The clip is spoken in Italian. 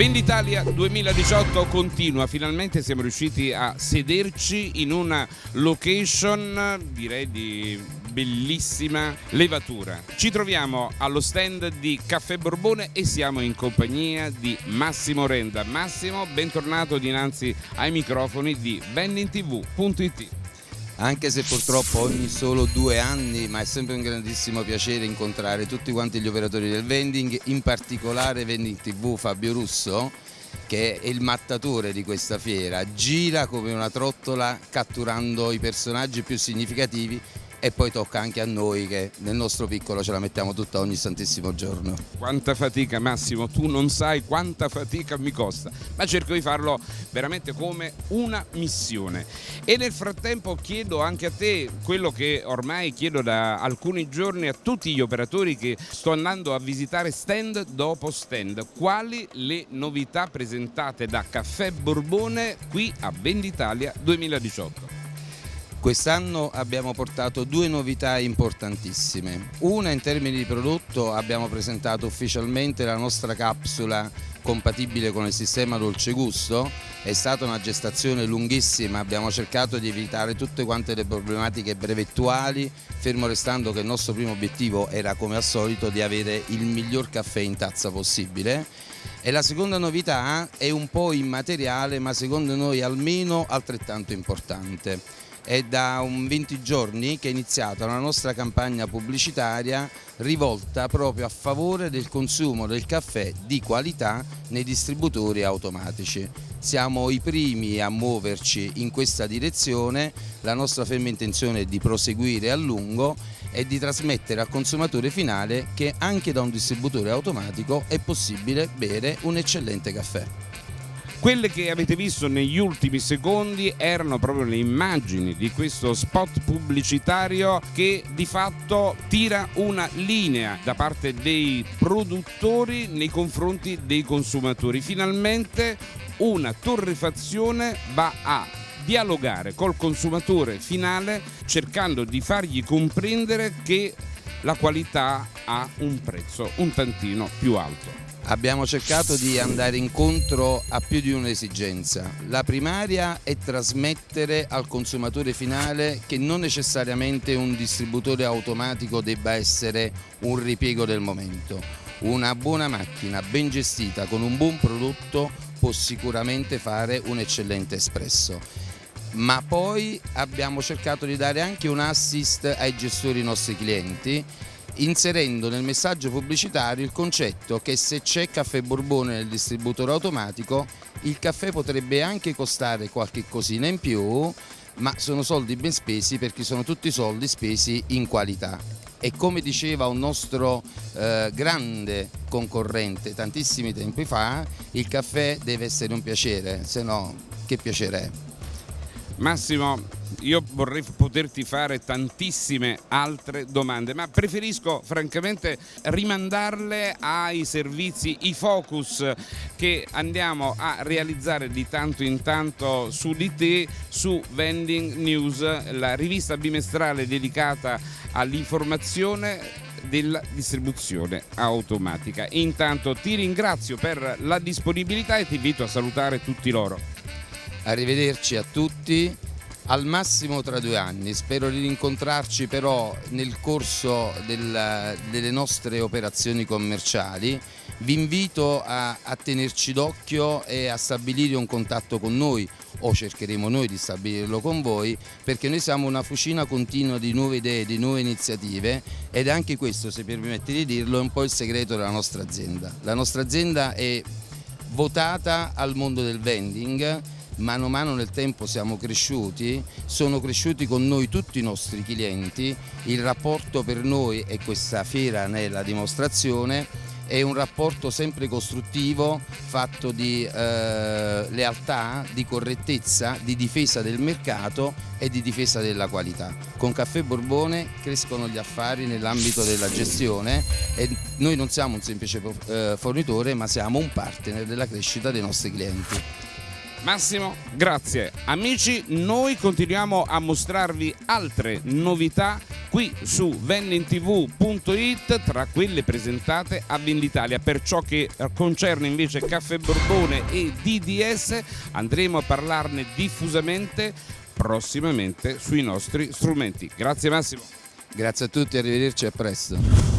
Venditalia 2018 continua, finalmente siamo riusciti a sederci in una location direi di bellissima levatura. Ci troviamo allo stand di Caffè Borbone e siamo in compagnia di Massimo Renda. Massimo, bentornato dinanzi ai microfoni di vendingtv.it anche se purtroppo ogni solo due anni, ma è sempre un grandissimo piacere incontrare tutti quanti gli operatori del vending, in particolare Vending TV Fabio Russo, che è il mattatore di questa fiera, gira come una trottola catturando i personaggi più significativi e poi tocca anche a noi che nel nostro piccolo ce la mettiamo tutta ogni santissimo giorno. Quanta fatica Massimo, tu non sai quanta fatica mi costa, ma cerco di farlo veramente come una missione. E nel frattempo chiedo anche a te quello che ormai chiedo da alcuni giorni a tutti gli operatori che sto andando a visitare stand dopo stand, quali le novità presentate da Caffè Borbone qui a Venditalia 2018. Quest'anno abbiamo portato due novità importantissime. Una in termini di prodotto abbiamo presentato ufficialmente la nostra capsula compatibile con il sistema dolce gusto, è stata una gestazione lunghissima, abbiamo cercato di evitare tutte quante le problematiche brevettuali, fermo restando che il nostro primo obiettivo era come al solito di avere il miglior caffè in tazza possibile. E la seconda novità è un po' immateriale ma secondo noi almeno altrettanto importante è da un 20 giorni che è iniziata la nostra campagna pubblicitaria rivolta proprio a favore del consumo del caffè di qualità nei distributori automatici. Siamo i primi a muoverci in questa direzione, la nostra ferma intenzione è di proseguire a lungo e di trasmettere al consumatore finale che anche da un distributore automatico è possibile bere un eccellente caffè. Quelle che avete visto negli ultimi secondi erano proprio le immagini di questo spot pubblicitario che di fatto tira una linea da parte dei produttori nei confronti dei consumatori. Finalmente una torrefazione va a dialogare col consumatore finale cercando di fargli comprendere che la qualità ha un prezzo un tantino più alto abbiamo cercato di andare incontro a più di un'esigenza. La primaria è trasmettere al consumatore finale che non necessariamente un distributore automatico debba essere un ripiego del momento. Una buona macchina ben gestita con un buon prodotto può sicuramente fare un eccellente espresso ma poi abbiamo cercato di dare anche un assist ai gestori nostri clienti inserendo nel messaggio pubblicitario il concetto che se c'è caffè Borbone nel distributore automatico il caffè potrebbe anche costare qualche cosina in più ma sono soldi ben spesi perché sono tutti soldi spesi in qualità. E come diceva un nostro eh, grande concorrente tantissimi tempi fa il caffè deve essere un piacere se no che piacere è Massimo, io vorrei poterti fare tantissime altre domande, ma preferisco francamente rimandarle ai servizi, i focus che andiamo a realizzare di tanto in tanto su di te, su Vending News, la rivista bimestrale dedicata all'informazione della distribuzione automatica. Intanto ti ringrazio per la disponibilità e ti invito a salutare tutti loro arrivederci a tutti. Al massimo tra due anni, spero di rincontrarci però nel corso del, delle nostre operazioni commerciali, vi invito a, a tenerci d'occhio e a stabilire un contatto con noi o cercheremo noi di stabilirlo con voi perché noi siamo una fucina continua di nuove idee, di nuove iniziative ed anche questo, se permette di dirlo, è un po' il segreto della nostra azienda. La nostra azienda è votata al mondo del vending mano a mano nel tempo siamo cresciuti, sono cresciuti con noi tutti i nostri clienti, il rapporto per noi e questa fiera ne è la dimostrazione, è un rapporto sempre costruttivo, fatto di eh, lealtà, di correttezza, di difesa del mercato e di difesa della qualità. Con Caffè Borbone crescono gli affari nell'ambito della gestione e noi non siamo un semplice eh, fornitore ma siamo un partner della crescita dei nostri clienti. Massimo, grazie. Amici, noi continuiamo a mostrarvi altre novità qui su vennintv.it tra quelle presentate a Venditalia. Per ciò che concerne invece Caffè Borbone e DDS andremo a parlarne diffusamente prossimamente sui nostri strumenti. Grazie Massimo. Grazie a tutti, arrivederci e a presto.